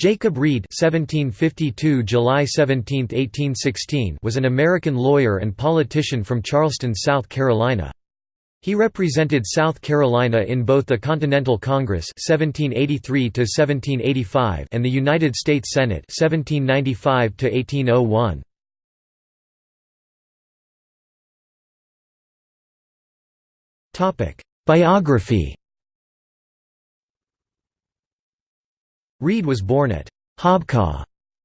Jacob Read (1752 July 17, 1816) was an American lawyer and politician from Charleston, South Carolina. He represented South Carolina in both the Continental Congress (1783 1785) and the United States Senate (1795 1801). Topic: Biography Read was born at Hobcaw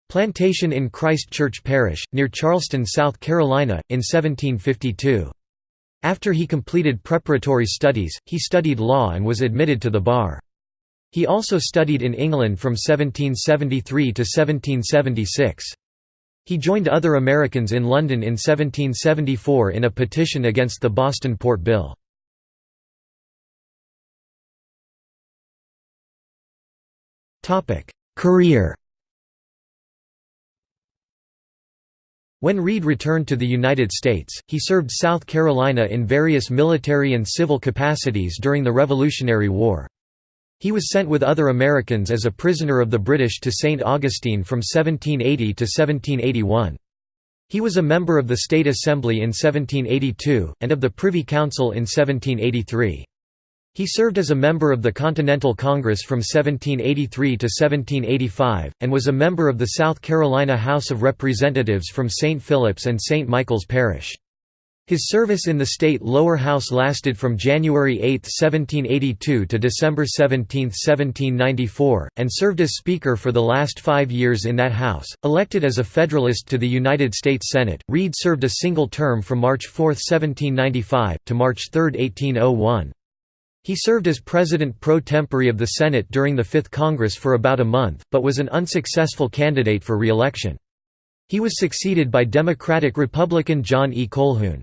Plantation in Christ Church Parish, near Charleston, South Carolina, in 1752. After he completed preparatory studies, he studied law and was admitted to the bar. He also studied in England from 1773 to 1776. He joined other Americans in London in 1774 in a petition against the Boston Port Bill. Career When Read returned to the United States, he served South Carolina in various military and civil capacities during the Revolutionary War. He was sent with other Americans as a prisoner of the British to St. Augustine from 1780 to 1781. He was a member of the State Assembly in 1782, and of the Privy Council in 1783. He served as a member of the Continental Congress from 1783 to 1785, and was a member of the South Carolina House of Representatives from St. Philip's and St. Michael's Parish. His service in the state lower house lasted from January 8, 1782 to December 17, 1794, and served as Speaker for the last five years in that house. Elected as a Federalist to the United States Senate, Read served a single term from March 4, 1795, to March 3, 1801. He served as president pro tempore of the Senate during the Fifth Congress for about a month, but was an unsuccessful candidate for re-election. He was succeeded by Democratic-Republican John E. Colhoun.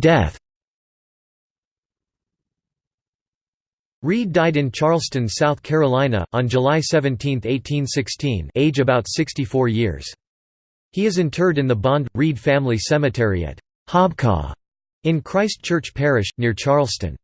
Death Read died in Charleston, South Carolina, on July 17, 1816 age about 64 years. He is interred in the Bond Read family cemetery at Hobcaw in Christ Church Parish, near Charleston.